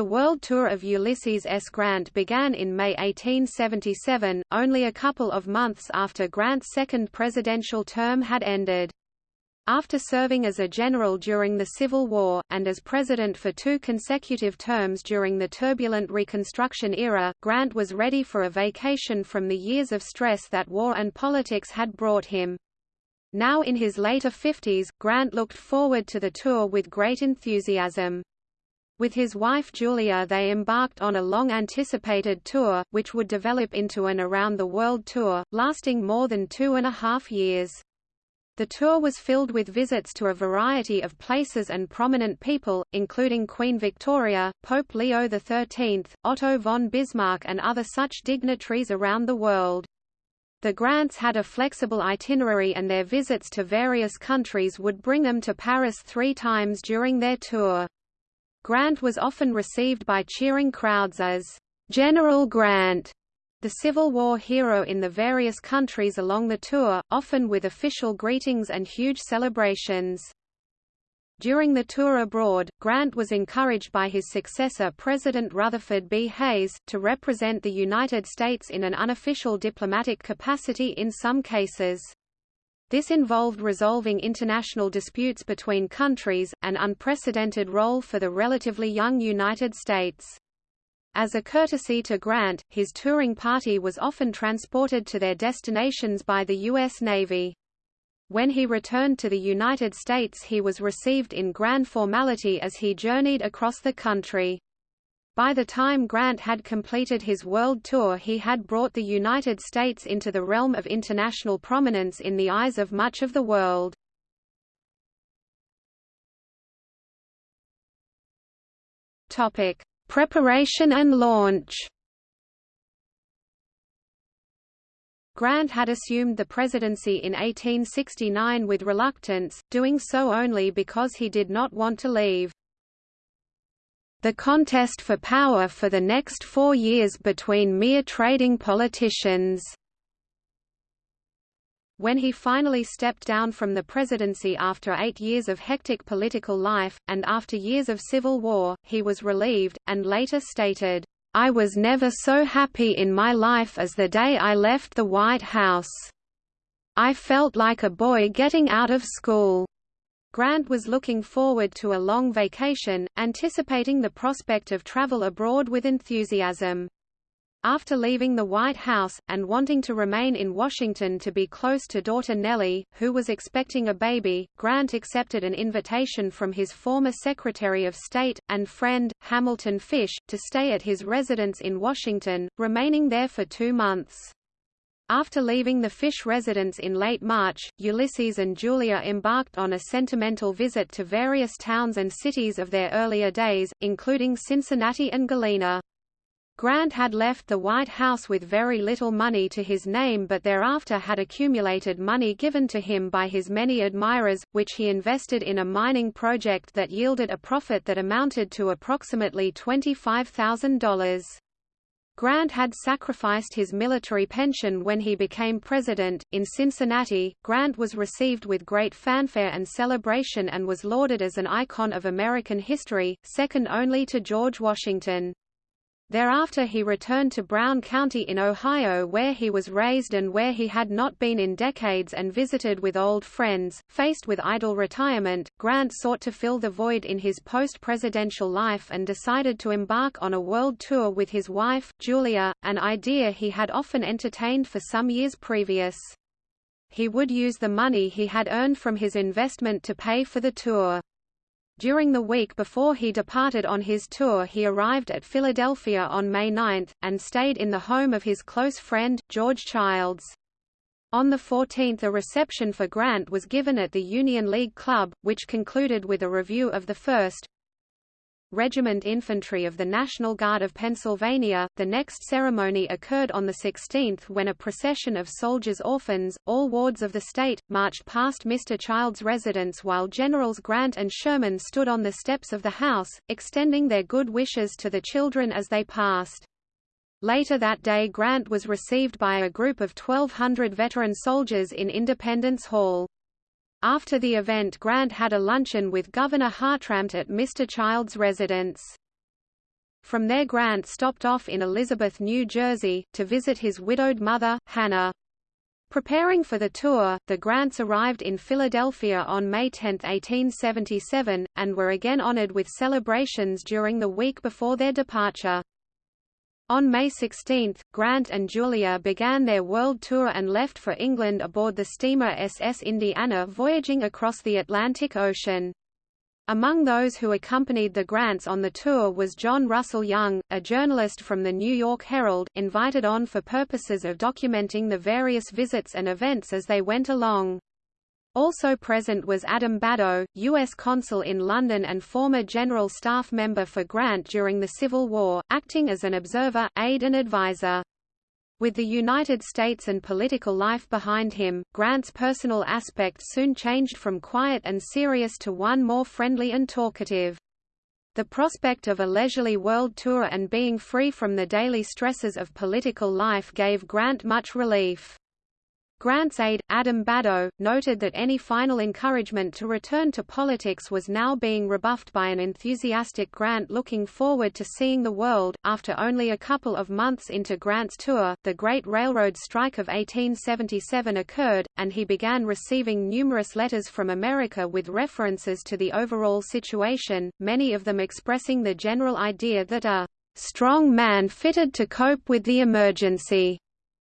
The World Tour of Ulysses S. Grant began in May 1877, only a couple of months after Grant's second presidential term had ended. After serving as a general during the Civil War, and as president for two consecutive terms during the turbulent Reconstruction era, Grant was ready for a vacation from the years of stress that war and politics had brought him. Now in his later 50s, Grant looked forward to the tour with great enthusiasm. With his wife Julia they embarked on a long-anticipated tour, which would develop into an around-the-world tour, lasting more than two and a half years. The tour was filled with visits to a variety of places and prominent people, including Queen Victoria, Pope Leo XIII, Otto von Bismarck and other such dignitaries around the world. The Grants had a flexible itinerary and their visits to various countries would bring them to Paris three times during their tour. Grant was often received by cheering crowds as General Grant, the Civil War hero in the various countries along the tour, often with official greetings and huge celebrations. During the tour abroad, Grant was encouraged by his successor President Rutherford B. Hayes, to represent the United States in an unofficial diplomatic capacity in some cases. This involved resolving international disputes between countries, an unprecedented role for the relatively young United States. As a courtesy to Grant, his touring party was often transported to their destinations by the U.S. Navy. When he returned to the United States he was received in grand formality as he journeyed across the country. By the time Grant had completed his world tour he had brought the United States into the realm of international prominence in the eyes of much of the world. Topic: Preparation and launch. Grant had assumed the presidency in 1869 with reluctance, doing so only because he did not want to leave the contest for power for the next four years between mere trading politicians. When he finally stepped down from the presidency after eight years of hectic political life, and after years of civil war, he was relieved, and later stated, "...I was never so happy in my life as the day I left the White House. I felt like a boy getting out of school." Grant was looking forward to a long vacation, anticipating the prospect of travel abroad with enthusiasm. After leaving the White House, and wanting to remain in Washington to be close to daughter Nellie, who was expecting a baby, Grant accepted an invitation from his former Secretary of State, and friend, Hamilton Fish, to stay at his residence in Washington, remaining there for two months. After leaving the Fish residence in late March, Ulysses and Julia embarked on a sentimental visit to various towns and cities of their earlier days, including Cincinnati and Galena. Grant had left the White House with very little money to his name but thereafter had accumulated money given to him by his many admirers, which he invested in a mining project that yielded a profit that amounted to approximately $25,000. Grant had sacrificed his military pension when he became president. In Cincinnati, Grant was received with great fanfare and celebration and was lauded as an icon of American history, second only to George Washington. Thereafter he returned to Brown County in Ohio where he was raised and where he had not been in decades and visited with old friends. Faced with idle retirement, Grant sought to fill the void in his post-presidential life and decided to embark on a world tour with his wife, Julia, an idea he had often entertained for some years previous. He would use the money he had earned from his investment to pay for the tour. During the week before he departed on his tour he arrived at Philadelphia on May 9, and stayed in the home of his close friend, George Childs. On the 14th a reception for Grant was given at the Union League Club, which concluded with a review of the first, Regiment Infantry of the National Guard of Pennsylvania. The next ceremony occurred on the 16th when a procession of soldiers' orphans, all wards of the state, marched past Mr. Child's residence while Generals Grant and Sherman stood on the steps of the house, extending their good wishes to the children as they passed. Later that day Grant was received by a group of 1,200 veteran soldiers in Independence Hall. After the event Grant had a luncheon with Governor Hartranft at Mr. Child's residence. From there Grant stopped off in Elizabeth, New Jersey, to visit his widowed mother, Hannah. Preparing for the tour, the Grants arrived in Philadelphia on May 10, 1877, and were again honored with celebrations during the week before their departure. On May 16, Grant and Julia began their world tour and left for England aboard the steamer SS Indiana voyaging across the Atlantic Ocean. Among those who accompanied the Grants on the tour was John Russell Young, a journalist from the New York Herald, invited on for purposes of documenting the various visits and events as they went along. Also present was Adam Badeau, U.S. consul in London and former General Staff member for Grant during the Civil War, acting as an observer, aide and advisor. With the United States and political life behind him, Grant's personal aspect soon changed from quiet and serious to one more friendly and talkative. The prospect of a leisurely world tour and being free from the daily stresses of political life gave Grant much relief. Grant's aide, Adam Badeau, noted that any final encouragement to return to politics was now being rebuffed by an enthusiastic Grant looking forward to seeing the world. After only a couple of months into Grant's tour, the Great Railroad Strike of 1877 occurred, and he began receiving numerous letters from America with references to the overall situation, many of them expressing the general idea that a strong man fitted to cope with the emergency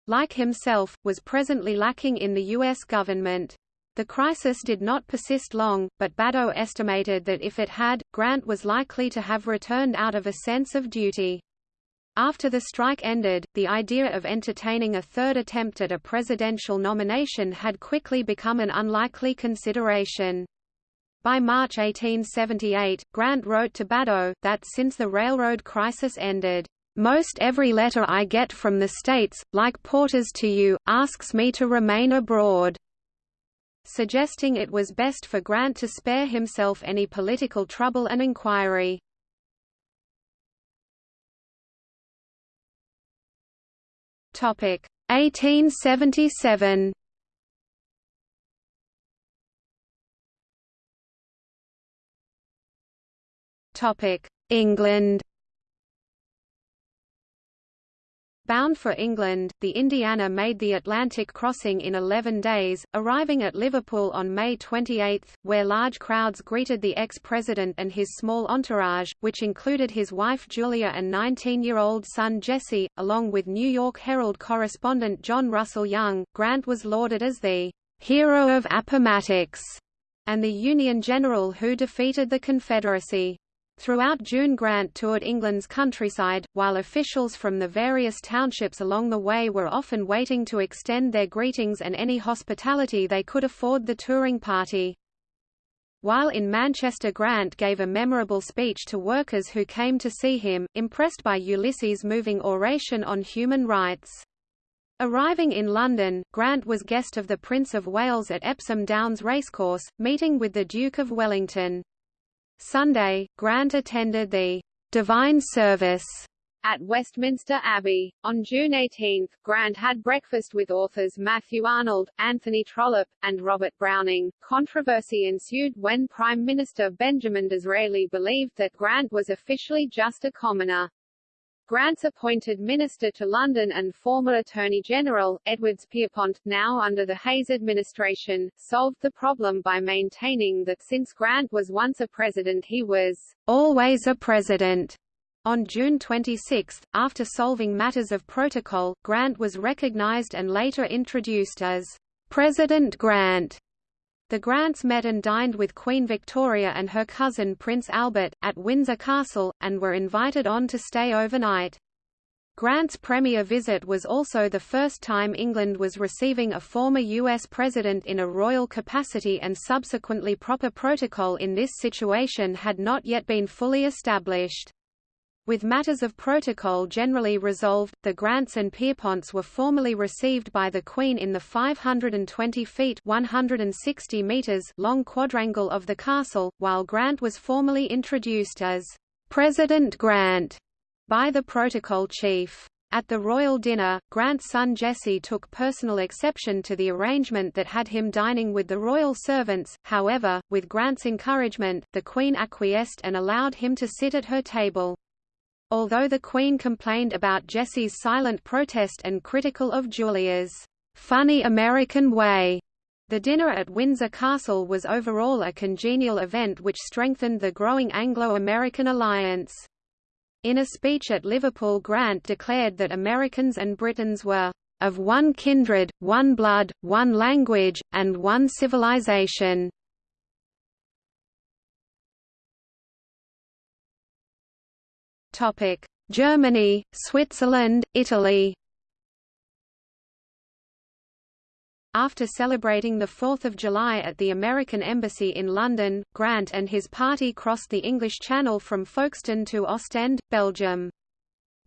like himself, was presently lacking in the U.S. government. The crisis did not persist long, but Badeau estimated that if it had, Grant was likely to have returned out of a sense of duty. After the strike ended, the idea of entertaining a third attempt at a presidential nomination had quickly become an unlikely consideration. By March 1878, Grant wrote to Badeau, that since the railroad crisis ended, most every letter I get from the States, like Porter's to you, asks me to remain abroad suggesting it was best for Grant to spare himself any political trouble and inquiry. Topic 1877. Topic England Bound for England, the Indiana made the Atlantic crossing in 11 days, arriving at Liverpool on May 28, where large crowds greeted the ex-president and his small entourage, which included his wife Julia and 19-year-old son Jesse, along with New York Herald correspondent John Russell Young. Grant was lauded as the hero of Appomattox and the Union general who defeated the Confederacy. Throughout June Grant toured England's countryside, while officials from the various townships along the way were often waiting to extend their greetings and any hospitality they could afford the touring party. While in Manchester Grant gave a memorable speech to workers who came to see him, impressed by Ulysses' moving oration on human rights. Arriving in London, Grant was guest of the Prince of Wales at Epsom Downs Racecourse, meeting with the Duke of Wellington. Sunday, Grant attended the Divine Service at Westminster Abbey. On June 18, Grant had breakfast with authors Matthew Arnold, Anthony Trollope, and Robert Browning. Controversy ensued when Prime Minister Benjamin Disraeli believed that Grant was officially just a commoner. Grant's appointed minister to London and former Attorney General, Edwards Pierrepont, now under the Hayes administration, solved the problem by maintaining that since Grant was once a president he was always a president. On June 26, after solving matters of protocol, Grant was recognized and later introduced as President Grant. The Grants met and dined with Queen Victoria and her cousin Prince Albert, at Windsor Castle, and were invited on to stay overnight. Grant's premier visit was also the first time England was receiving a former U.S. president in a royal capacity and subsequently proper protocol in this situation had not yet been fully established. With matters of protocol generally resolved, the Grants and Pierreponts were formally received by the Queen in the 520 feet 160 meters long quadrangle of the castle, while Grant was formally introduced as President Grant by the protocol chief. At the royal dinner, Grant's son Jesse took personal exception to the arrangement that had him dining with the royal servants, however, with Grant's encouragement, the Queen acquiesced and allowed him to sit at her table. Although the Queen complained about Jesse's silent protest and critical of Julia's funny American way. The dinner at Windsor Castle was overall a congenial event which strengthened the growing Anglo-American alliance. In a speech at Liverpool Grant declared that Americans and Britons were of one kindred, one blood, one language, and one civilization. Germany, Switzerland, Italy After celebrating the 4th of July at the American Embassy in London, Grant and his party crossed the English Channel from Folkestone to Ostend, Belgium.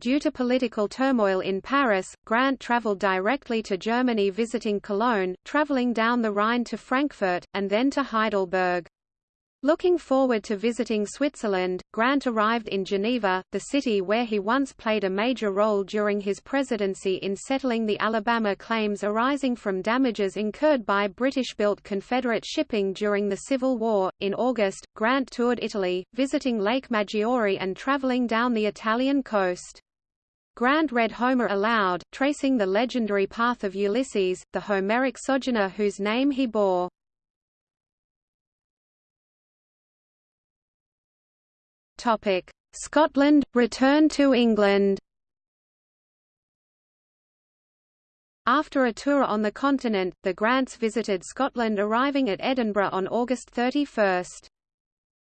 Due to political turmoil in Paris, Grant travelled directly to Germany visiting Cologne, travelling down the Rhine to Frankfurt, and then to Heidelberg. Looking forward to visiting Switzerland, Grant arrived in Geneva, the city where he once played a major role during his presidency in settling the Alabama claims arising from damages incurred by British-built Confederate shipping during the Civil War. In August, Grant toured Italy, visiting Lake Maggiore and traveling down the Italian coast. Grant read Homer aloud, tracing the legendary path of Ulysses, the Homeric sojourner whose name he bore. Topic: Scotland return to England. After a tour on the continent, the Grants visited Scotland arriving at Edinburgh on August 31.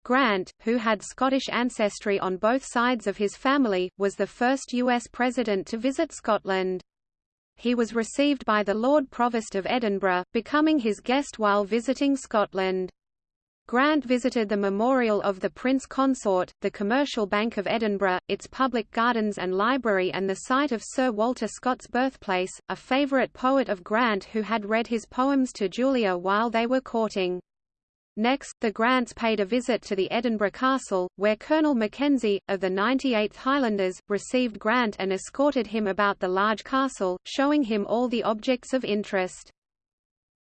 Grant, who had Scottish ancestry on both sides of his family, was the first U.S. president to visit Scotland. He was received by the Lord Provost of Edinburgh, becoming his guest while visiting Scotland. Grant visited the memorial of the Prince Consort, the Commercial Bank of Edinburgh, its public gardens and library and the site of Sir Walter Scott's birthplace, a favourite poet of Grant who had read his poems to Julia while they were courting. Next, the Grants paid a visit to the Edinburgh Castle, where Colonel Mackenzie, of the 98th Highlanders, received Grant and escorted him about the large castle, showing him all the objects of interest.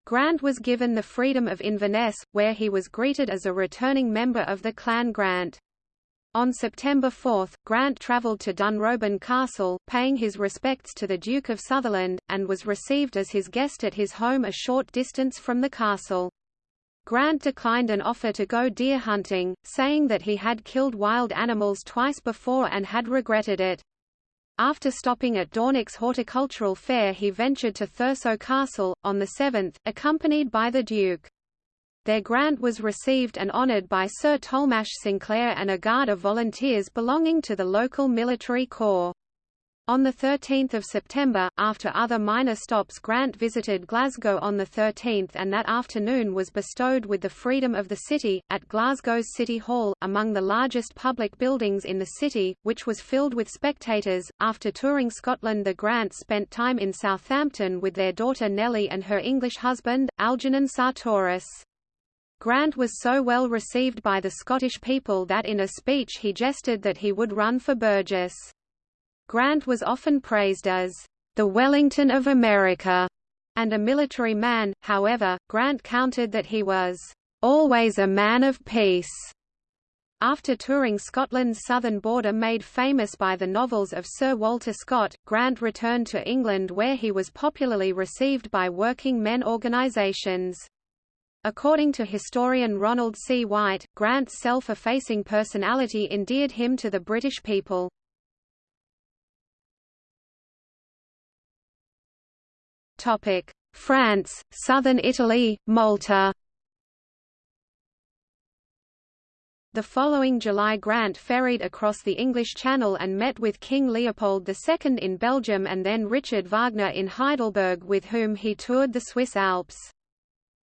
Grant was given the freedom of Inverness, where he was greeted as a returning member of the Clan Grant. On September 4, Grant travelled to Dunrobin Castle, paying his respects to the Duke of Sutherland, and was received as his guest at his home a short distance from the castle. Grant declined an offer to go deer hunting, saying that he had killed wild animals twice before and had regretted it. After stopping at Dornoch's horticultural fair he ventured to Thurso Castle, on the 7th, accompanied by the Duke. There grant was received and honoured by Sir Tollemache Sinclair and a guard of volunteers belonging to the local military corps. On 13 September, after other minor stops Grant visited Glasgow on 13 and that afternoon was bestowed with the freedom of the city, at Glasgow's City Hall, among the largest public buildings in the city, which was filled with spectators. After touring Scotland the Grant spent time in Southampton with their daughter Nellie and her English husband, Algernon Sartoris. Grant was so well received by the Scottish people that in a speech he jested that he would run for Burgess. Grant was often praised as the Wellington of America and a military man, however, Grant countered that he was always a man of peace. After touring Scotland's southern border made famous by the novels of Sir Walter Scott, Grant returned to England where he was popularly received by working men organisations. According to historian Ronald C. White, Grant's self-effacing personality endeared him to the British people. France, southern Italy, Malta The following July Grant ferried across the English Channel and met with King Leopold II in Belgium and then Richard Wagner in Heidelberg with whom he toured the Swiss Alps.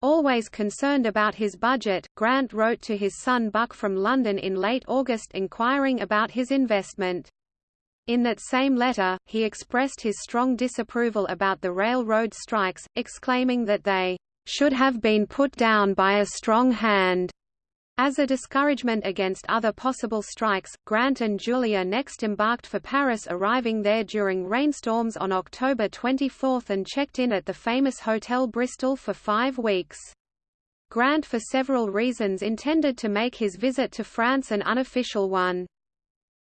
Always concerned about his budget, Grant wrote to his son Buck from London in late August inquiring about his investment. In that same letter, he expressed his strong disapproval about the railroad strikes, exclaiming that they should have been put down by a strong hand. As a discouragement against other possible strikes, Grant and Julia next embarked for Paris arriving there during rainstorms on October 24 and checked in at the famous Hotel Bristol for five weeks. Grant for several reasons intended to make his visit to France an unofficial one.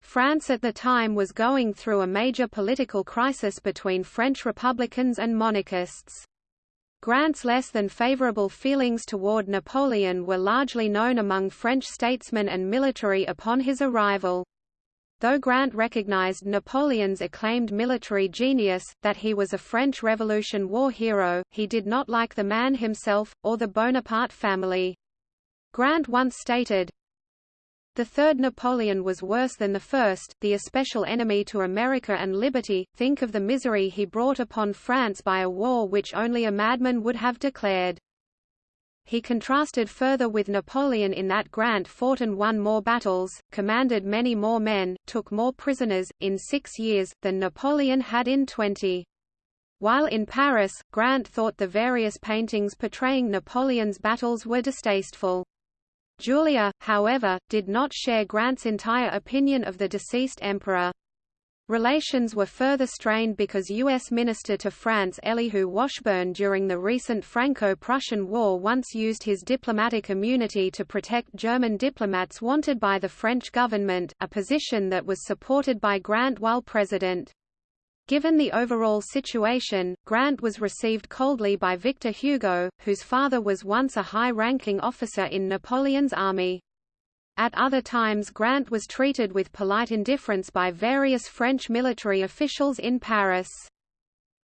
France at the time was going through a major political crisis between French Republicans and monarchists. Grant's less than favorable feelings toward Napoleon were largely known among French statesmen and military upon his arrival. Though Grant recognized Napoleon's acclaimed military genius, that he was a French Revolution war hero, he did not like the man himself, or the Bonaparte family. Grant once stated, the third Napoleon was worse than the first, the especial enemy to America and liberty. Think of the misery he brought upon France by a war which only a madman would have declared. He contrasted further with Napoleon in that Grant fought and won more battles, commanded many more men, took more prisoners, in six years, than Napoleon had in twenty. While in Paris, Grant thought the various paintings portraying Napoleon's battles were distasteful. Julia, however, did not share Grant's entire opinion of the deceased emperor. Relations were further strained because U.S. Minister to France Elihu Washburne during the recent Franco-Prussian War once used his diplomatic immunity to protect German diplomats wanted by the French government, a position that was supported by Grant while president. Given the overall situation, Grant was received coldly by Victor Hugo, whose father was once a high-ranking officer in Napoleon's army. At other times Grant was treated with polite indifference by various French military officials in Paris.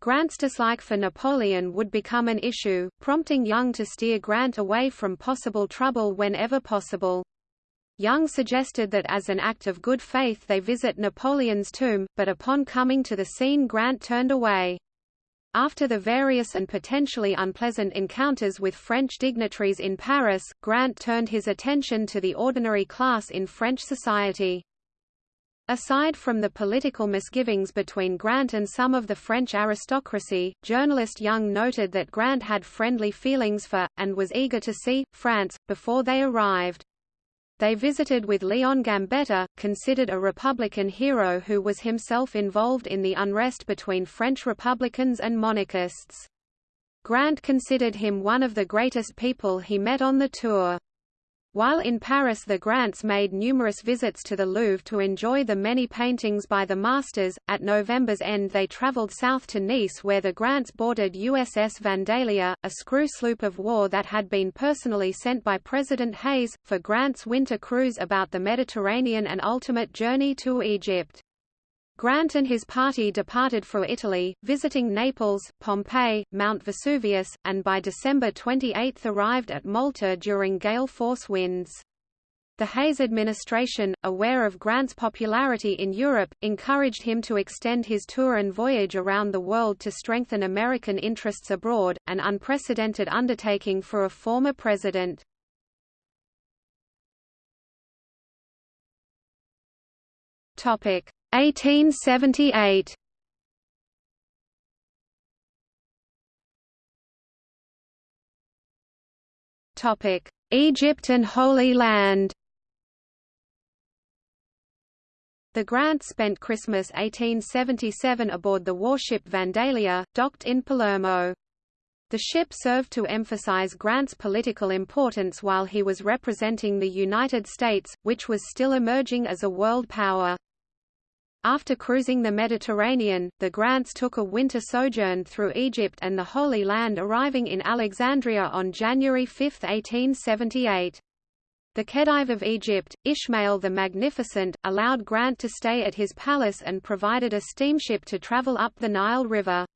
Grant's dislike for Napoleon would become an issue, prompting Young to steer Grant away from possible trouble whenever possible. Young suggested that as an act of good faith they visit Napoleon's tomb, but upon coming to the scene Grant turned away. After the various and potentially unpleasant encounters with French dignitaries in Paris, Grant turned his attention to the ordinary class in French society. Aside from the political misgivings between Grant and some of the French aristocracy, journalist Young noted that Grant had friendly feelings for, and was eager to see, France, before they arrived. They visited with Leon Gambetta, considered a Republican hero who was himself involved in the unrest between French Republicans and monarchists. Grant considered him one of the greatest people he met on the tour. While in Paris the Grants made numerous visits to the Louvre to enjoy the many paintings by the masters. At November's end they travelled south to Nice where the Grants boarded USS Vandalia, a screw sloop of war that had been personally sent by President Hayes, for Grant's winter cruise about the Mediterranean and ultimate journey to Egypt. Grant and his party departed for Italy, visiting Naples, Pompeii, Mount Vesuvius, and by December 28 arrived at Malta during gale force winds. The Hayes administration, aware of Grant's popularity in Europe, encouraged him to extend his tour and voyage around the world to strengthen American interests abroad, an unprecedented undertaking for a former president. Topic: 1878 Topic: Egypt and Holy Land. The Grant spent Christmas 1877 aboard the warship Vandalia, docked in Palermo. The ship served to emphasize Grant's political importance while he was representing the United States, which was still emerging as a world power. After cruising the Mediterranean, the Grants took a winter sojourn through Egypt and the Holy Land arriving in Alexandria on January 5, 1878. The Khedive of Egypt, Ismail the Magnificent, allowed Grant to stay at his palace and provided a steamship to travel up the Nile River.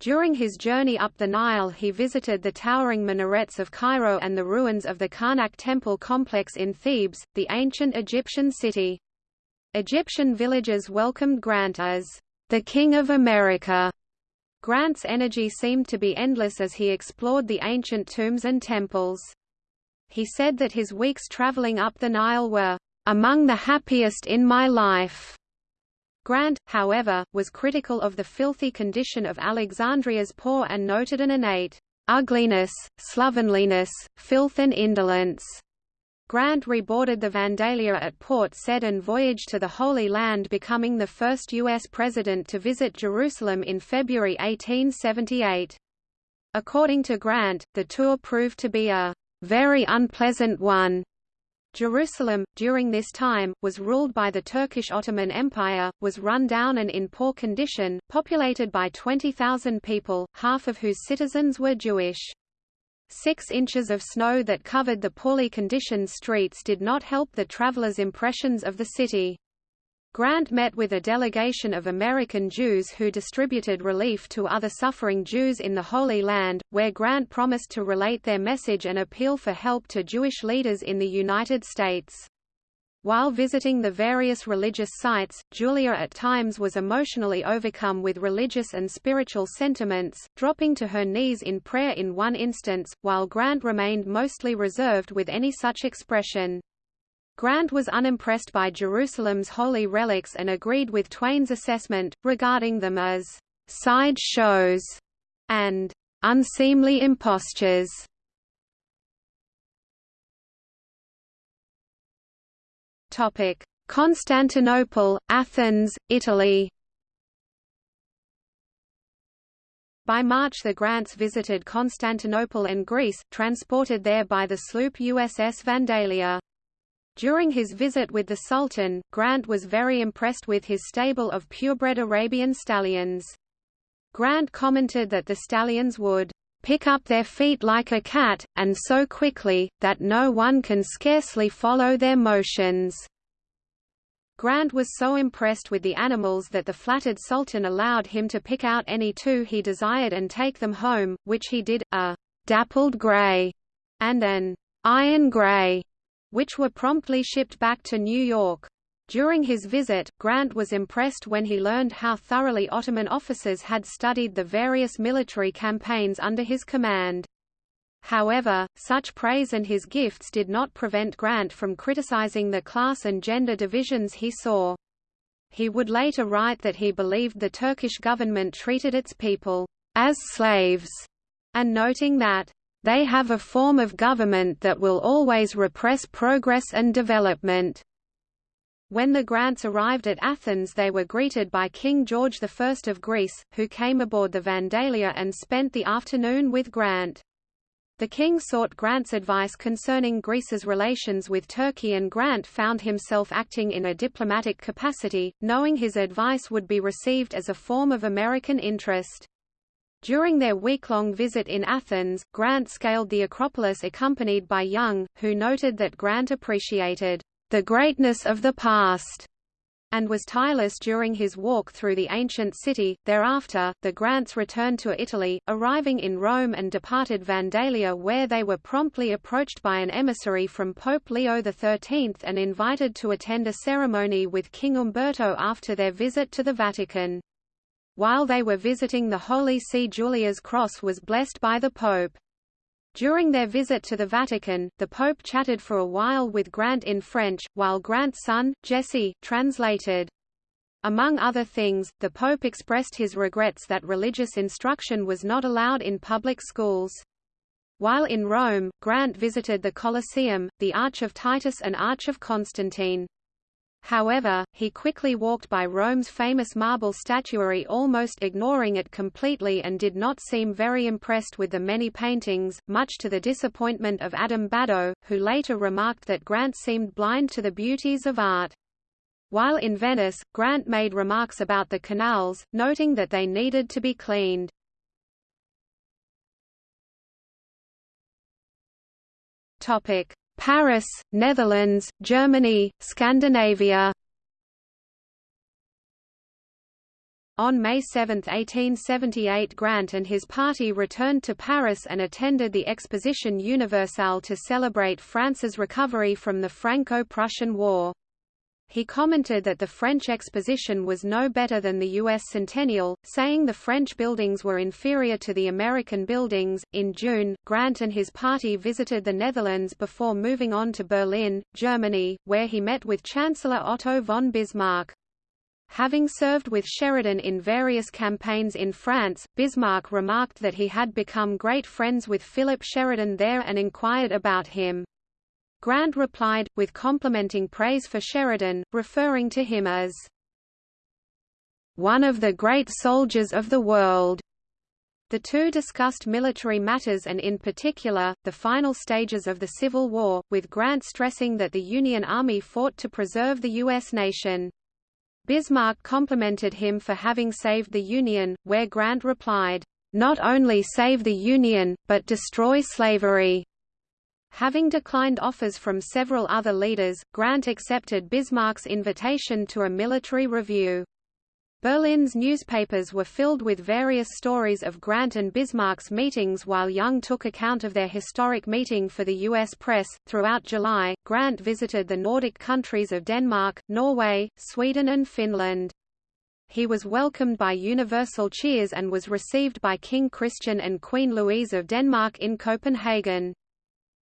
During his journey up the Nile he visited the towering minarets of Cairo and the ruins of the Karnak temple complex in Thebes, the ancient Egyptian city. Egyptian villagers welcomed Grant as the King of America. Grant's energy seemed to be endless as he explored the ancient tombs and temples. He said that his weeks traveling up the Nile were among the happiest in my life. Grant, however, was critical of the filthy condition of Alexandria's poor and noted an innate ugliness, slovenliness, filth and indolence Grant reboarded the Vandalia at Port Said and voyaged to the Holy Land becoming the first U.S. president to visit Jerusalem in February 1878. According to Grant, the tour proved to be a very unpleasant one. Jerusalem, during this time, was ruled by the Turkish Ottoman Empire, was run down and in poor condition, populated by 20,000 people, half of whose citizens were Jewish. Six inches of snow that covered the poorly conditioned streets did not help the travelers' impressions of the city. Grant met with a delegation of American Jews who distributed relief to other suffering Jews in the Holy Land, where Grant promised to relate their message and appeal for help to Jewish leaders in the United States. While visiting the various religious sites, Julia at times was emotionally overcome with religious and spiritual sentiments, dropping to her knees in prayer in one instance, while Grant remained mostly reserved with any such expression. Grant was unimpressed by Jerusalem's holy relics and agreed with Twain's assessment, regarding them as side shows and unseemly impostures. Topic: Constantinople, Athens, Italy. By March the Grants visited Constantinople and Greece, transported there by the sloop USS Vandalia. During his visit with the Sultan, Grant was very impressed with his stable of purebred Arabian stallions. Grant commented that the stallions would pick up their feet like a cat, and so quickly, that no one can scarcely follow their motions. Grant was so impressed with the animals that the flattered Sultan allowed him to pick out any two he desired and take them home, which he did, a dappled grey and an iron grey which were promptly shipped back to New York. During his visit, Grant was impressed when he learned how thoroughly Ottoman officers had studied the various military campaigns under his command. However, such praise and his gifts did not prevent Grant from criticizing the class and gender divisions he saw. He would later write that he believed the Turkish government treated its people as slaves, and noting that they have a form of government that will always repress progress and development. When the Grants arrived at Athens they were greeted by King George I of Greece, who came aboard the Vandalia and spent the afternoon with Grant. The king sought Grant's advice concerning Greece's relations with Turkey and Grant found himself acting in a diplomatic capacity, knowing his advice would be received as a form of American interest. During their week-long visit in Athens, Grant scaled the Acropolis accompanied by Young, who noted that Grant appreciated the greatness of the past and was tireless during his walk through the ancient city. Thereafter, the Grants returned to Italy, arriving in Rome and departed Vandalia where they were promptly approached by an emissary from Pope Leo XIII and invited to attend a ceremony with King Umberto after their visit to the Vatican. While they were visiting the Holy See Julia's cross was blessed by the Pope. During their visit to the Vatican, the Pope chatted for a while with Grant in French, while Grant's son, Jesse, translated. Among other things, the Pope expressed his regrets that religious instruction was not allowed in public schools. While in Rome, Grant visited the Colosseum, the Arch of Titus and Arch of Constantine. However, he quickly walked by Rome's famous marble statuary almost ignoring it completely and did not seem very impressed with the many paintings, much to the disappointment of Adam Badeau, who later remarked that Grant seemed blind to the beauties of art. While in Venice, Grant made remarks about the canals, noting that they needed to be cleaned. Topic: Paris, Netherlands, Germany, Scandinavia On May 7, 1878 Grant and his party returned to Paris and attended the Exposition Universelle to celebrate France's recovery from the Franco-Prussian War. He commented that the French exposition was no better than the U.S. Centennial, saying the French buildings were inferior to the American buildings. In June, Grant and his party visited the Netherlands before moving on to Berlin, Germany, where he met with Chancellor Otto von Bismarck. Having served with Sheridan in various campaigns in France, Bismarck remarked that he had become great friends with Philip Sheridan there and inquired about him. Grant replied, with complimenting praise for Sheridan, referring to him as one of the great soldiers of the world. The two discussed military matters and in particular, the final stages of the Civil War, with Grant stressing that the Union Army fought to preserve the U.S. nation. Bismarck complimented him for having saved the Union, where Grant replied, "...not only save the Union, but destroy slavery." Having declined offers from several other leaders, Grant accepted Bismarck's invitation to a military review. Berlin's newspapers were filled with various stories of Grant and Bismarck's meetings while Young took account of their historic meeting for the U.S. press. Throughout July, Grant visited the Nordic countries of Denmark, Norway, Sweden, and Finland. He was welcomed by universal cheers and was received by King Christian and Queen Louise of Denmark in Copenhagen.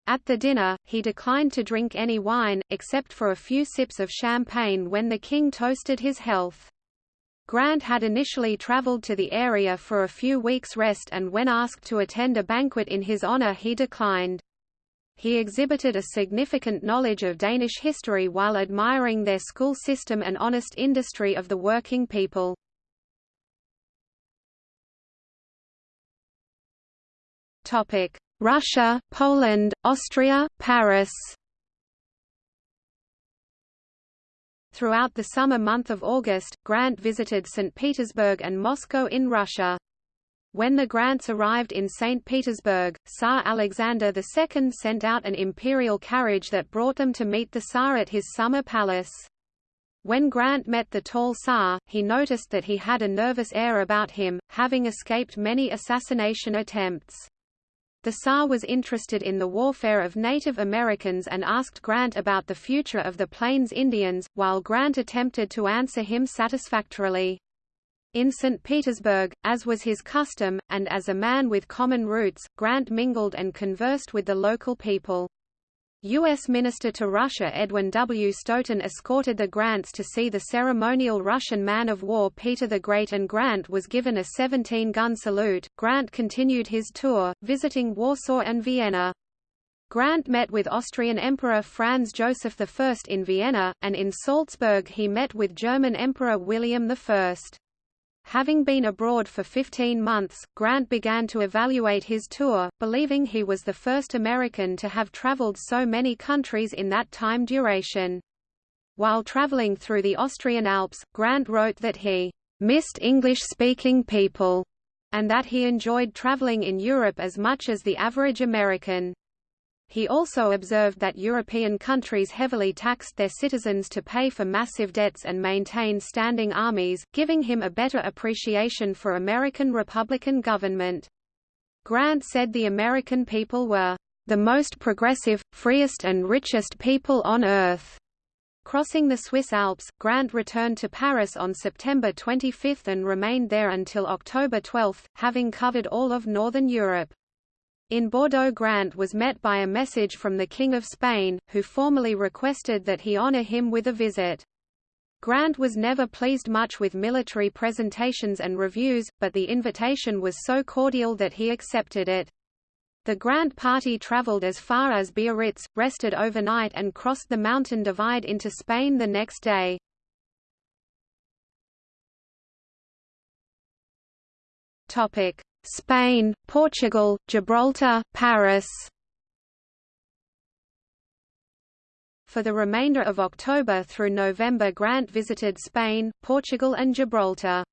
At the dinner, he declined to drink any wine, except for a few sips of champagne when the king toasted his health. Grant had initially traveled to the area for a few weeks' rest and when asked to attend a banquet in his honor he declined. He exhibited a significant knowledge of Danish history while admiring their school system and honest industry of the working people. Russia, Poland, Austria, Paris Throughout the summer month of August, Grant visited St. Petersburg and Moscow in Russia. When the Grants arrived in St. Petersburg, Tsar Alexander II sent out an imperial carriage that brought them to meet the Tsar at his summer palace. When Grant met the tall Tsar, he noticed that he had a nervous air about him, having escaped many assassination attempts. The Tsar was interested in the warfare of Native Americans and asked Grant about the future of the Plains Indians, while Grant attempted to answer him satisfactorily. In St. Petersburg, as was his custom, and as a man with common roots, Grant mingled and conversed with the local people. U.S. Minister to Russia Edwin W. Stoughton escorted the Grants to see the ceremonial Russian man-of-war Peter the Great and Grant was given a 17-gun salute. Grant continued his tour, visiting Warsaw and Vienna. Grant met with Austrian Emperor Franz Joseph I in Vienna, and in Salzburg he met with German Emperor William I. Having been abroad for 15 months, Grant began to evaluate his tour, believing he was the first American to have traveled so many countries in that time duration. While traveling through the Austrian Alps, Grant wrote that he missed English-speaking people, and that he enjoyed traveling in Europe as much as the average American. He also observed that European countries heavily taxed their citizens to pay for massive debts and maintain standing armies, giving him a better appreciation for American Republican government. Grant said the American people were the most progressive, freest and richest people on earth. Crossing the Swiss Alps, Grant returned to Paris on September 25 and remained there until October 12, having covered all of northern Europe. In Bordeaux Grant was met by a message from the King of Spain, who formally requested that he honor him with a visit. Grant was never pleased much with military presentations and reviews, but the invitation was so cordial that he accepted it. The Grant party traveled as far as Biarritz, rested overnight and crossed the mountain divide into Spain the next day. Topic: Spain, Portugal, Gibraltar, Paris. For the remainder of October through November Grant visited Spain, Portugal and Gibraltar.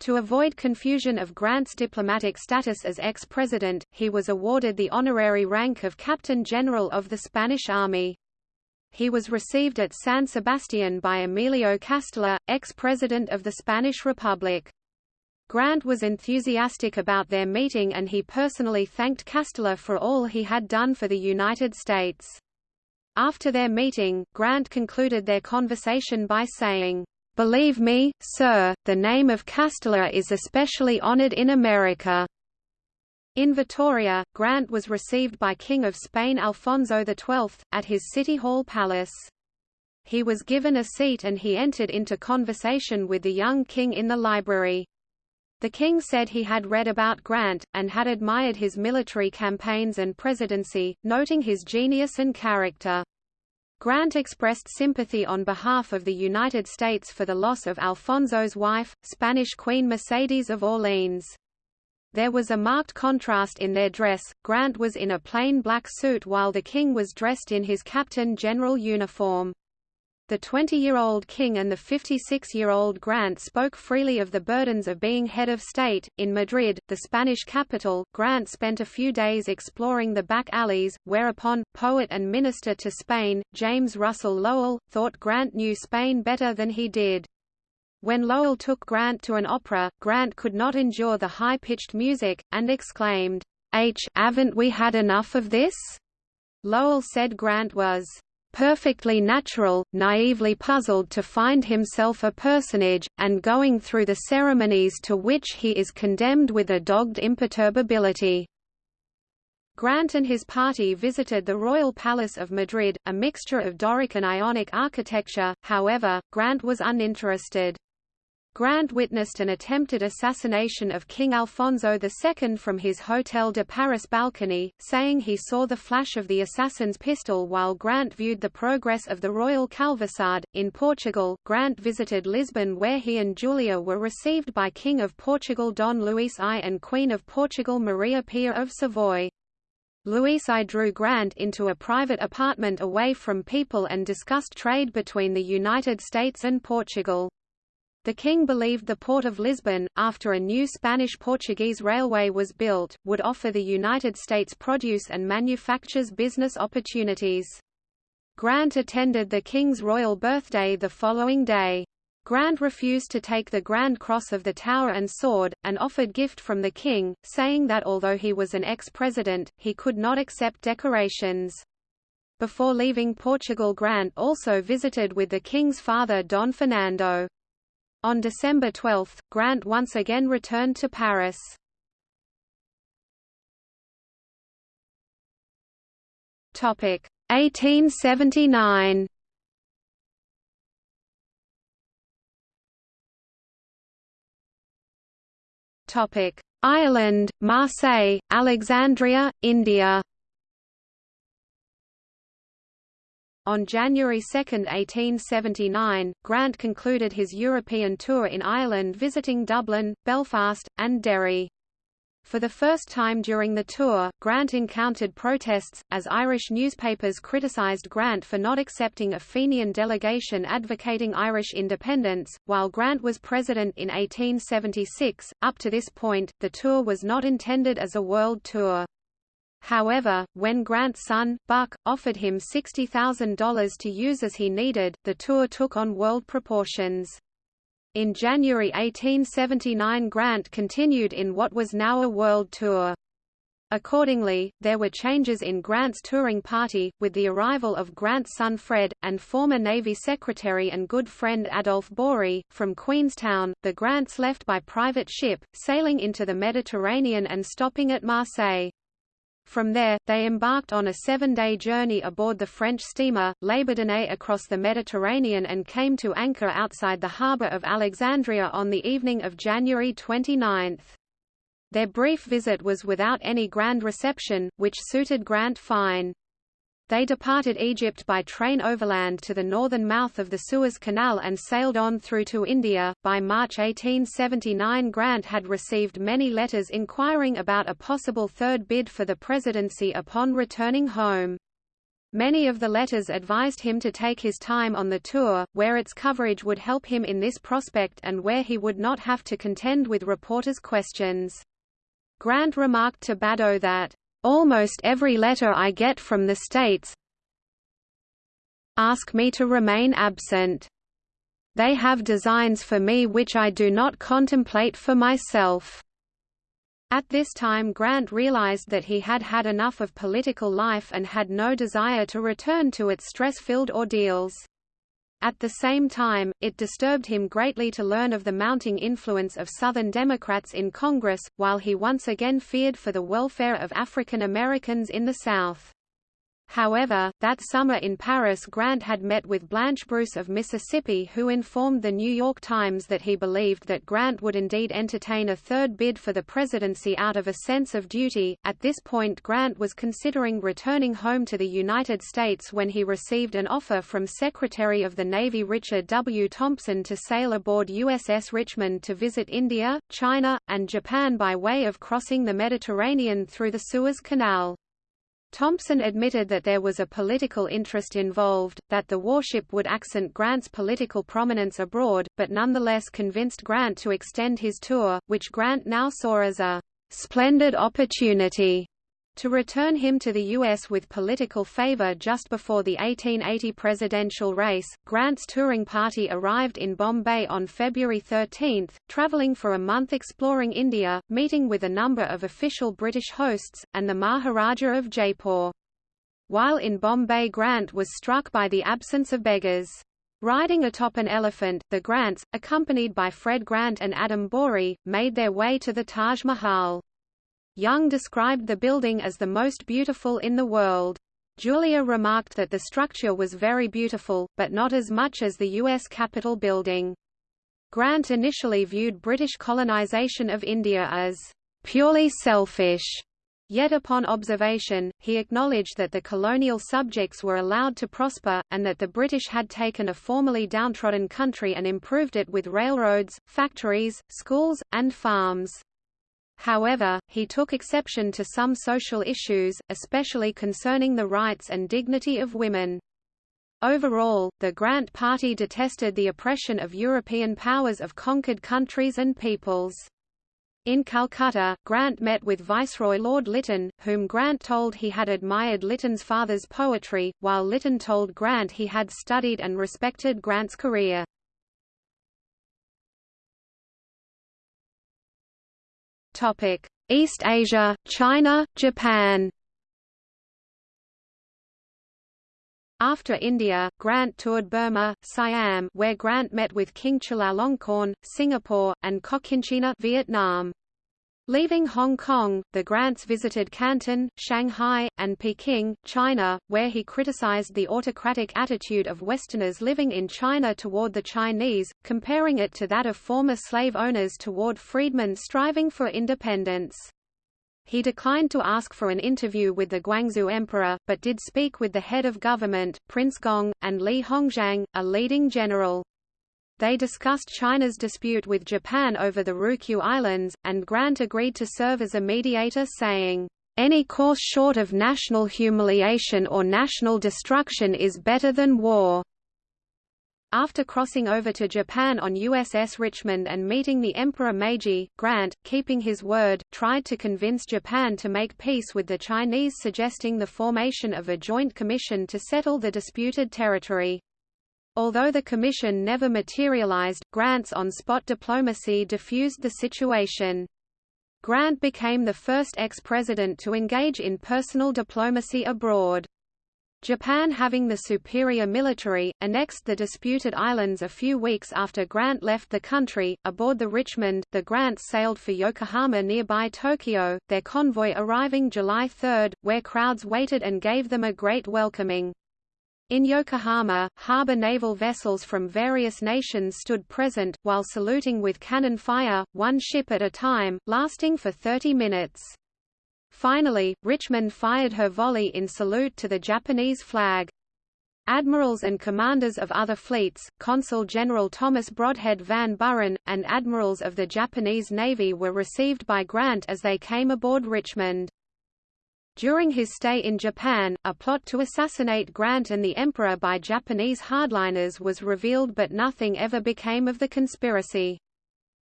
To avoid confusion of Grant's diplomatic status as ex-president, he was awarded the honorary rank of Captain General of the Spanish Army. He was received at San Sebastián by Emilio Castelar, ex-president of the Spanish Republic. Grant was enthusiastic about their meeting and he personally thanked Castelar for all he had done for the United States. After their meeting, Grant concluded their conversation by saying, "Believe me, sir, the name of Castelar is especially honored in America." In Vitoria, Grant was received by King of Spain Alfonso XII, at his City Hall Palace. He was given a seat and he entered into conversation with the young king in the library. The king said he had read about Grant, and had admired his military campaigns and presidency, noting his genius and character. Grant expressed sympathy on behalf of the United States for the loss of Alfonso's wife, Spanish Queen Mercedes of Orleans. There was a marked contrast in their dress, Grant was in a plain black suit while the king was dressed in his captain general uniform. The 20-year-old king and the 56-year-old Grant spoke freely of the burdens of being head of state. In Madrid, the Spanish capital, Grant spent a few days exploring the back alleys, whereupon, poet and minister to Spain, James Russell Lowell, thought Grant knew Spain better than he did. When Lowell took Grant to an opera, Grant could not endure the high-pitched music, and exclaimed, H, haven't we had enough of this? Lowell said Grant was perfectly natural, naively puzzled to find himself a personage, and going through the ceremonies to which he is condemned with a dogged imperturbability. Grant and his party visited the Royal Palace of Madrid, a mixture of Doric and Ionic architecture, however, Grant was uninterested. Grant witnessed an attempted assassination of King Alfonso II from his Hotel de Paris balcony, saying he saw the flash of the assassin's pistol while Grant viewed the progress of the royal calvasade. In Portugal, Grant visited Lisbon where he and Julia were received by King of Portugal Don Luis I and Queen of Portugal Maria Pia of Savoy. Luis I drew Grant into a private apartment away from people and discussed trade between the United States and Portugal. The king believed the port of Lisbon, after a new Spanish-Portuguese railway was built, would offer the United States produce and manufactures business opportunities. Grant attended the king's royal birthday the following day. Grant refused to take the Grand Cross of the Tower and Sword, an offered gift from the king, saying that although he was an ex-president, he could not accept decorations. Before leaving Portugal Grant also visited with the king's father Don Fernando. On December 12, Grant once again returned to Paris. Topic 1879. Topic Ireland, Marseille, Alexandria, India On January 2, 1879, Grant concluded his European tour in Ireland visiting Dublin, Belfast, and Derry. For the first time during the tour, Grant encountered protests, as Irish newspapers criticised Grant for not accepting a Fenian delegation advocating Irish independence. While Grant was president in 1876, up to this point, the tour was not intended as a world tour. However, when Grant's son, Buck, offered him $60,000 to use as he needed, the tour took on world proportions. In January 1879 Grant continued in what was now a world tour. Accordingly, there were changes in Grant's touring party, with the arrival of Grant's son Fred, and former Navy Secretary and good friend Adolph Borie, from Queenstown. The Grants left by private ship, sailing into the Mediterranean and stopping at Marseille. From there, they embarked on a seven-day journey aboard the French steamer, L'Abandonnée across the Mediterranean and came to anchor outside the harbour of Alexandria on the evening of January 29. Their brief visit was without any grand reception, which suited Grant fine. They departed Egypt by train overland to the northern mouth of the Suez Canal and sailed on through to India. By March 1879, Grant had received many letters inquiring about a possible third bid for the presidency upon returning home. Many of the letters advised him to take his time on the tour, where its coverage would help him in this prospect and where he would not have to contend with reporters' questions. Grant remarked to Badeau that, Almost every letter I get from the States ask me to remain absent. They have designs for me which I do not contemplate for myself. At this time Grant realized that he had had enough of political life and had no desire to return to its stress-filled ordeals. At the same time, it disturbed him greatly to learn of the mounting influence of Southern Democrats in Congress, while he once again feared for the welfare of African Americans in the South. However, that summer in Paris Grant had met with Blanche Bruce of Mississippi who informed the New York Times that he believed that Grant would indeed entertain a third bid for the presidency out of a sense of duty. At this point Grant was considering returning home to the United States when he received an offer from Secretary of the Navy Richard W. Thompson to sail aboard USS Richmond to visit India, China, and Japan by way of crossing the Mediterranean through the Suez Canal. Thompson admitted that there was a political interest involved, that the warship would accent Grant's political prominence abroad, but nonetheless convinced Grant to extend his tour, which Grant now saw as a splendid opportunity to return him to the U.S. with political favor just before the 1880 presidential race, Grant's touring party arrived in Bombay on February 13, traveling for a month exploring India, meeting with a number of official British hosts, and the Maharaja of Jaipur. While in Bombay Grant was struck by the absence of beggars. Riding atop an elephant, the Grants, accompanied by Fred Grant and Adam Borie, made their way to the Taj Mahal. Young described the building as the most beautiful in the world. Julia remarked that the structure was very beautiful, but not as much as the U.S. Capitol building. Grant initially viewed British colonization of India as purely selfish, Yet upon observation, he acknowledged that the colonial subjects were allowed to prosper, and that the British had taken a formerly downtrodden country and improved it with railroads, factories, schools, and farms. However, he took exception to some social issues, especially concerning the rights and dignity of women. Overall, the Grant Party detested the oppression of European powers of conquered countries and peoples. In Calcutta, Grant met with Viceroy Lord Lytton, whom Grant told he had admired Lytton's father's poetry, while Lytton told Grant he had studied and respected Grant's career. Topic: East Asia, China, Japan. After India, Grant toured Burma, Siam where Grant met with King Chulalongkorn, Singapore, and Cochinchina Vietnam. Leaving Hong Kong, the Grants visited Canton, Shanghai, and Peking, China, where he criticized the autocratic attitude of Westerners living in China toward the Chinese, comparing it to that of former slave owners toward freedmen striving for independence. He declined to ask for an interview with the Guangxu Emperor, but did speak with the head of government, Prince Gong, and Li Hongzhang, a leading general. They discussed China's dispute with Japan over the Ryukyu Islands, and Grant agreed to serve as a mediator saying, "...any course short of national humiliation or national destruction is better than war." After crossing over to Japan on USS Richmond and meeting the Emperor Meiji, Grant, keeping his word, tried to convince Japan to make peace with the Chinese suggesting the formation of a joint commission to settle the disputed territory. Although the commission never materialized, Grant's on-spot diplomacy diffused the situation. Grant became the first ex-president to engage in personal diplomacy abroad. Japan having the superior military, annexed the disputed islands a few weeks after Grant left the country. Aboard the Richmond, the Grants sailed for Yokohama nearby Tokyo, their convoy arriving July 3, where crowds waited and gave them a great welcoming. In Yokohama, harbor naval vessels from various nations stood present, while saluting with cannon fire, one ship at a time, lasting for 30 minutes. Finally, Richmond fired her volley in salute to the Japanese flag. Admirals and commanders of other fleets, Consul General Thomas Brodhead Van Buren, and admirals of the Japanese Navy were received by Grant as they came aboard Richmond. During his stay in Japan, a plot to assassinate Grant and the Emperor by Japanese hardliners was revealed but nothing ever became of the conspiracy.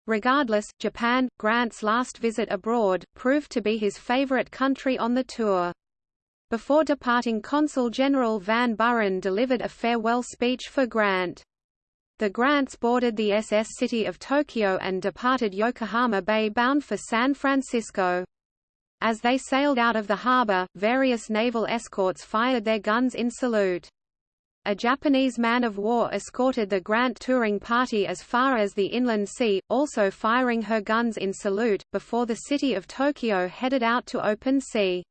Regardless, Japan, Grant's last visit abroad, proved to be his favorite country on the tour. Before departing Consul General Van Buren delivered a farewell speech for Grant. The Grants boarded the SS City of Tokyo and departed Yokohama Bay bound for San Francisco. As they sailed out of the harbor, various naval escorts fired their guns in salute. A Japanese man-of-war escorted the Grant touring party as far as the inland sea, also firing her guns in salute, before the city of Tokyo headed out to open sea.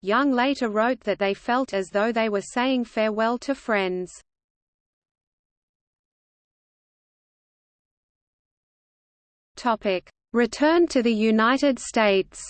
Young later wrote that they felt as though they were saying farewell to friends. Return to the United States.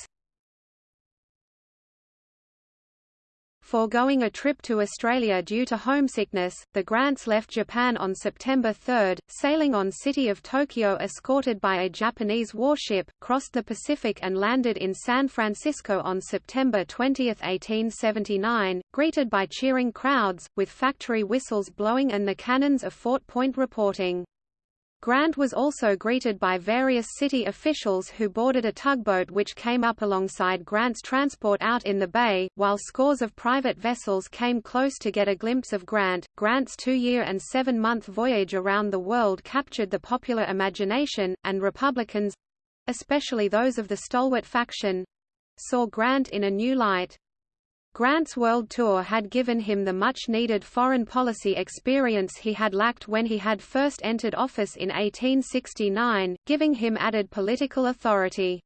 Foregoing a trip to Australia due to homesickness, the Grants left Japan on September 3, sailing on City of Tokyo escorted by a Japanese warship, crossed the Pacific and landed in San Francisco on September 20, 1879, greeted by cheering crowds, with factory whistles blowing and the cannons of Fort Point reporting. Grant was also greeted by various city officials who boarded a tugboat which came up alongside Grant's transport out in the bay, while scores of private vessels came close to get a glimpse of Grant. Grant's two-year and seven-month voyage around the world captured the popular imagination, and Republicans—especially those of the stalwart faction—saw Grant in a new light. Grant's world tour had given him the much-needed foreign policy experience he had lacked when he had first entered office in 1869, giving him added political authority.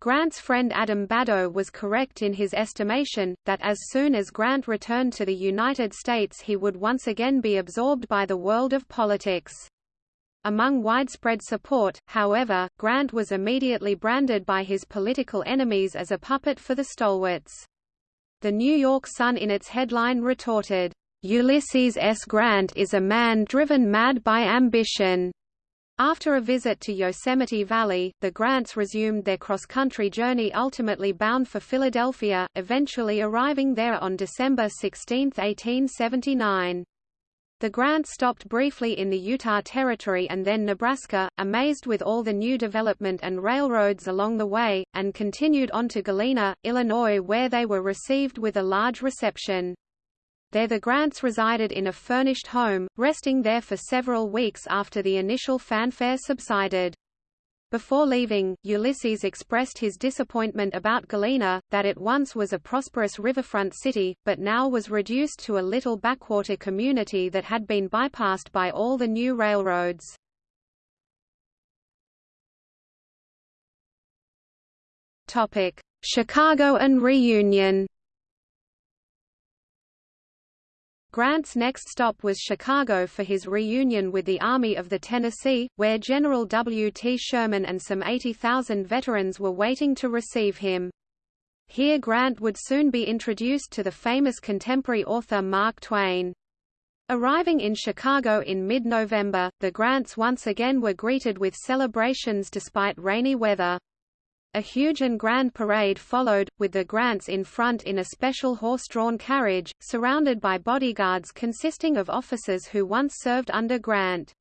Grant's friend Adam Badeau was correct in his estimation, that as soon as Grant returned to the United States he would once again be absorbed by the world of politics. Among widespread support, however, Grant was immediately branded by his political enemies as a puppet for the stalwarts. The New York Sun in its headline retorted, "'Ulysses S. Grant is a man driven mad by ambition." After a visit to Yosemite Valley, the Grants resumed their cross-country journey ultimately bound for Philadelphia, eventually arriving there on December 16, 1879. The Grant stopped briefly in the Utah Territory and then Nebraska, amazed with all the new development and railroads along the way, and continued on to Galena, Illinois where they were received with a large reception. There the Grants resided in a furnished home, resting there for several weeks after the initial fanfare subsided. Before leaving, Ulysses expressed his disappointment about Galena, that it once was a prosperous riverfront city, but now was reduced to a little backwater community that had been bypassed by all the new railroads. Chicago and reunion Grant's next stop was Chicago for his reunion with the Army of the Tennessee, where General W. T. Sherman and some 80,000 veterans were waiting to receive him. Here Grant would soon be introduced to the famous contemporary author Mark Twain. Arriving in Chicago in mid-November, the Grants once again were greeted with celebrations despite rainy weather. A huge and grand parade followed, with the Grants in front in a special horse-drawn carriage, surrounded by bodyguards consisting of officers who once served under Grant.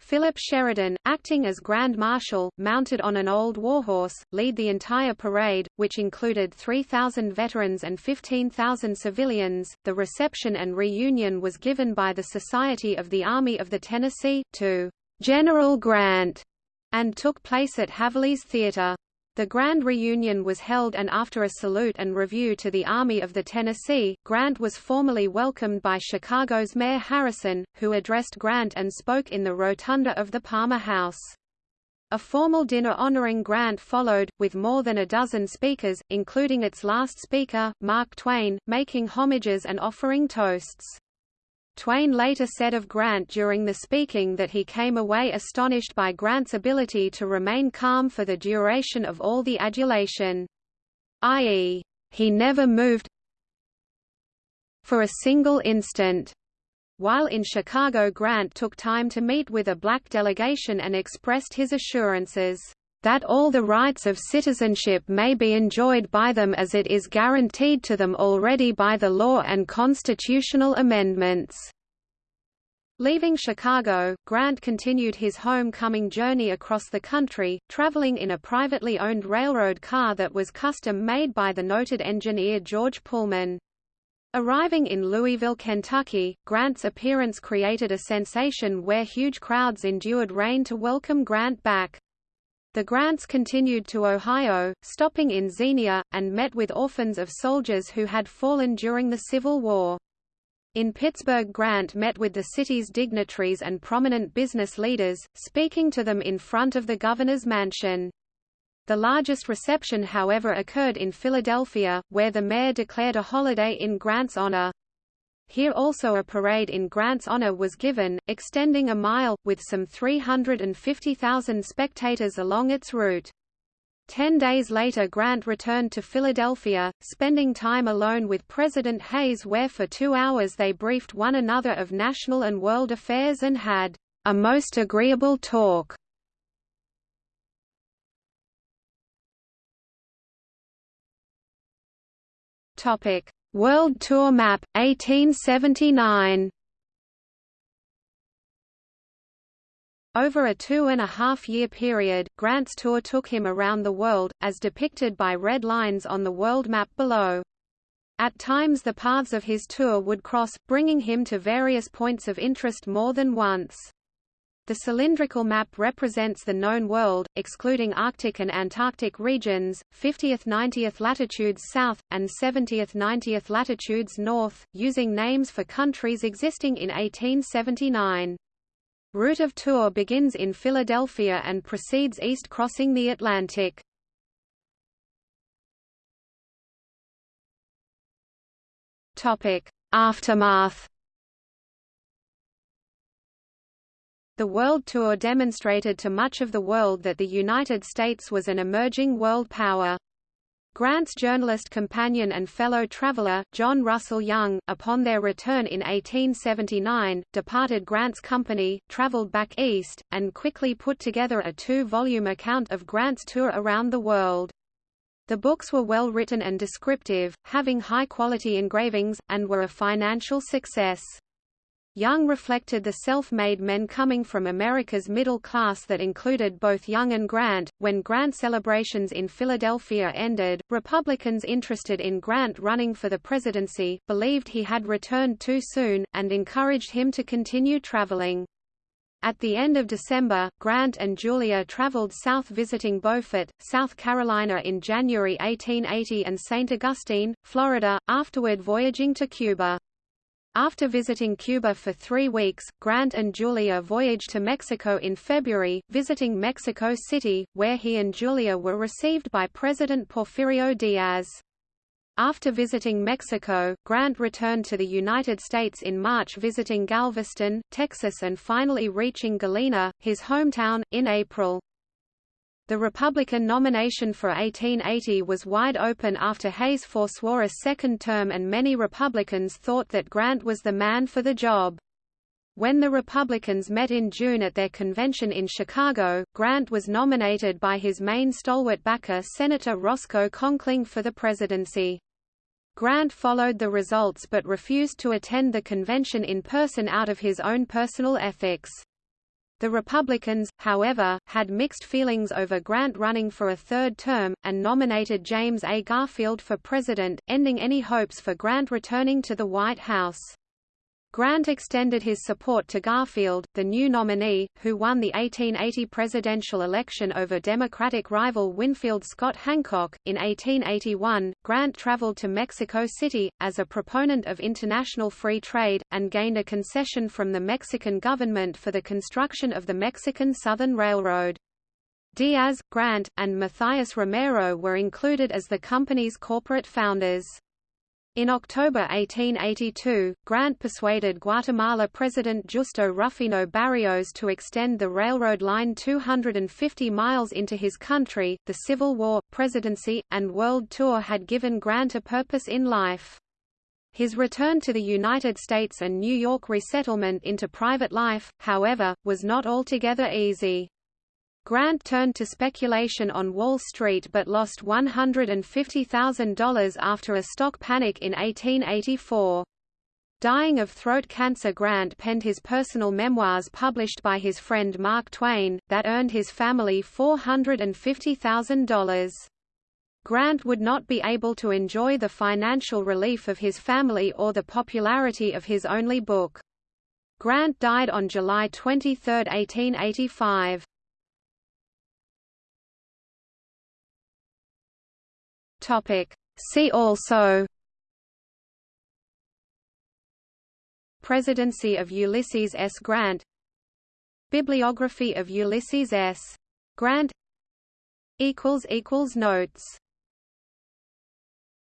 Philip Sheridan, acting as Grand Marshal, mounted on an old warhorse, lead the entire parade, which included 3,000 veterans and 15,000 civilians. The reception and reunion was given by the Society of the Army of the Tennessee, to General Grant, and took place at Haverly's Theater. The grand reunion was held and after a salute and review to the Army of the Tennessee, Grant was formally welcomed by Chicago's Mayor Harrison, who addressed Grant and spoke in the rotunda of the Palmer House. A formal dinner honoring Grant followed, with more than a dozen speakers, including its last speaker, Mark Twain, making homages and offering toasts. Twain later said of Grant during the speaking that he came away astonished by Grant's ability to remain calm for the duration of all the adulation. I.e., he never moved for a single instant. While in Chicago Grant took time to meet with a black delegation and expressed his assurances that all the rights of citizenship may be enjoyed by them as it is guaranteed to them already by the law and constitutional amendments. Leaving Chicago, Grant continued his homecoming journey across the country, traveling in a privately owned railroad car that was custom-made by the noted engineer George Pullman. Arriving in Louisville, Kentucky, Grant's appearance created a sensation where huge crowds endured rain to welcome Grant back. The Grants continued to Ohio, stopping in Xenia, and met with orphans of soldiers who had fallen during the Civil War. In Pittsburgh Grant met with the city's dignitaries and prominent business leaders, speaking to them in front of the governor's mansion. The largest reception however occurred in Philadelphia, where the mayor declared a holiday in Grant's honor. Here also a parade in Grant's honor was given, extending a mile, with some 350,000 spectators along its route. Ten days later Grant returned to Philadelphia, spending time alone with President Hayes where for two hours they briefed one another of national and world affairs and had a most agreeable talk. Topic: World Tour Map 1879. Over a two-and-a-half-year period, Grant's tour took him around the world, as depicted by red lines on the world map below. At times the paths of his tour would cross, bringing him to various points of interest more than once. The cylindrical map represents the known world, excluding Arctic and Antarctic regions, 50th-90th latitudes south, and 70th-90th latitudes north, using names for countries existing in 1879. Route of tour begins in Philadelphia and proceeds east crossing the Atlantic. Aftermath The World Tour demonstrated to much of the world that the United States was an emerging world power. Grant's journalist companion and fellow traveler, John Russell Young, upon their return in 1879, departed Grant's company, traveled back east, and quickly put together a two-volume account of Grant's tour around the world. The books were well written and descriptive, having high-quality engravings, and were a financial success. Young reflected the self-made men coming from America's middle class that included both Young and Grant. When Grant celebrations in Philadelphia ended, Republicans interested in Grant running for the presidency, believed he had returned too soon, and encouraged him to continue traveling. At the end of December, Grant and Julia traveled south visiting Beaufort, South Carolina in January 1880 and St. Augustine, Florida, afterward voyaging to Cuba. After visiting Cuba for three weeks, Grant and Julia voyaged to Mexico in February, visiting Mexico City, where he and Julia were received by President Porfirio Diaz. After visiting Mexico, Grant returned to the United States in March visiting Galveston, Texas and finally reaching Galena, his hometown, in April. The Republican nomination for 1880 was wide open after Hayes forswore a second term and many Republicans thought that Grant was the man for the job. When the Republicans met in June at their convention in Chicago, Grant was nominated by his main stalwart backer Senator Roscoe Conkling for the presidency. Grant followed the results but refused to attend the convention in person out of his own personal ethics. The Republicans, however, had mixed feelings over Grant running for a third term, and nominated James A. Garfield for president, ending any hopes for Grant returning to the White House. Grant extended his support to Garfield, the new nominee, who won the 1880 presidential election over Democratic rival Winfield Scott Hancock. In 1881, Grant traveled to Mexico City, as a proponent of international free trade, and gained a concession from the Mexican government for the construction of the Mexican Southern Railroad. Diaz, Grant, and Matthias Romero were included as the company's corporate founders. In October 1882, Grant persuaded Guatemala President Justo Rufino Barrios to extend the railroad line 250 miles into his country. The Civil War, presidency, and world tour had given Grant a purpose in life. His return to the United States and New York resettlement into private life, however, was not altogether easy. Grant turned to speculation on Wall Street but lost $150,000 after a stock panic in 1884. Dying of throat cancer Grant penned his personal memoirs published by his friend Mark Twain, that earned his family $450,000. Grant would not be able to enjoy the financial relief of his family or the popularity of his only book. Grant died on July 23, 1885. Topic. See also Presidency of Ulysses S. Grant Bibliography of Ulysses S. Grant Notes